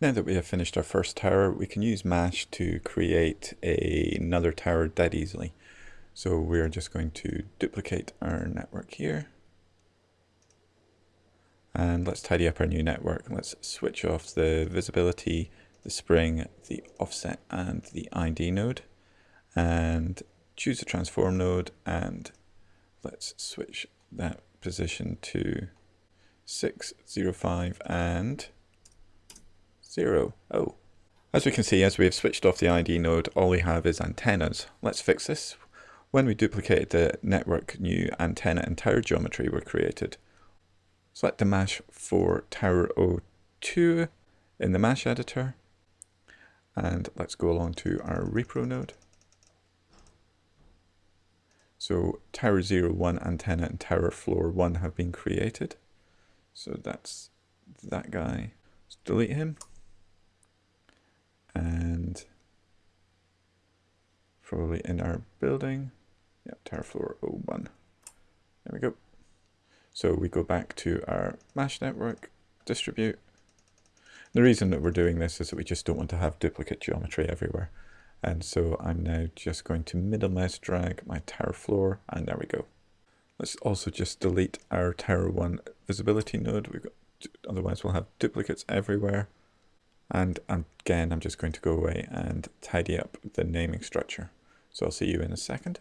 Now that we have finished our first tower, we can use MASH to create a, another tower dead easily. So we're just going to duplicate our network here. And let's tidy up our new network. Let's switch off the visibility, the spring, the offset, and the ID node. And choose the transform node and let's switch that position to 605 and 0. Oh. As we can see, as we have switched off the ID node, all we have is antennas. Let's fix this. When we duplicated the network, new antenna and tower geometry were created. Select the MASH for tower 02 in the MASH editor. And let's go along to our repro node. So tower 01 antenna and tower floor 1 have been created. So that's that guy. Let's delete him. And probably in our building. Yep, tower floor 01. There we go. So we go back to our MASH network, distribute. The reason that we're doing this is that we just don't want to have duplicate geometry everywhere. And so I'm now just going to middle mouse drag my tower floor and there we go. Let's also just delete our tower one visibility node. We've got, otherwise we'll have duplicates everywhere. And again, I'm just going to go away and tidy up the naming structure. So I'll see you in a second.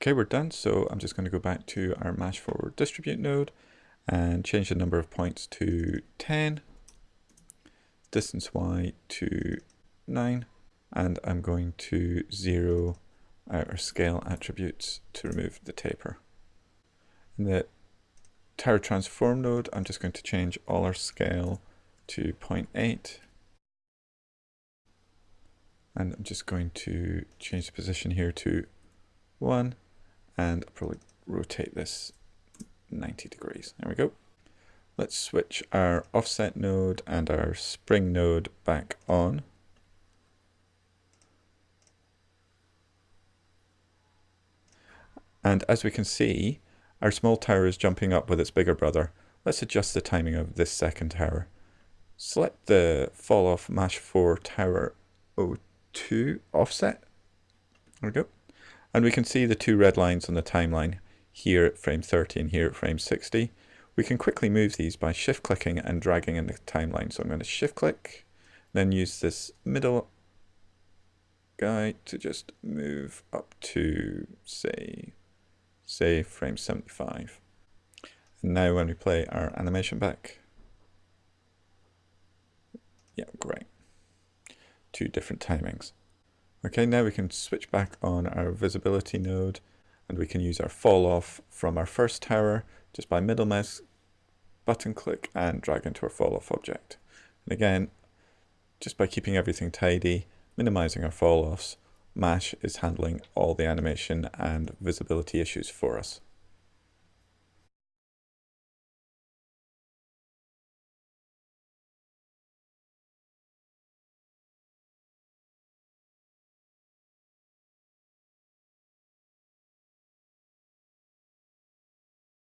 Okay, we're done. So I'm just going to go back to our mash forward distribute node and change the number of points to 10 distance y to 9 and I'm going to zero our scale attributes to remove the taper. In the tower transform node I'm just going to change all our scale to 0.8 and I'm just going to change the position here to 1 and I'll probably rotate this 90 degrees. There we go. Let's switch our offset node and our spring node back on. And as we can see, our small tower is jumping up with its bigger brother. Let's adjust the timing of this second tower. Select the fall off mash 4 tower 02 offset. There we go. And we can see the two red lines on the timeline here at frame 30 and here at frame 60. We can quickly move these by shift clicking and dragging in the timeline. So I'm going to shift click, then use this middle guy to just move up to say, say frame 75. And now when we play our animation back, yeah, great. Two different timings. Okay, now we can switch back on our visibility node and we can use our fall off from our first tower just by middle mouse button click and drag into our fall off object. And again, just by keeping everything tidy, minimizing our fall offs, MASH is handling all the animation and visibility issues for us.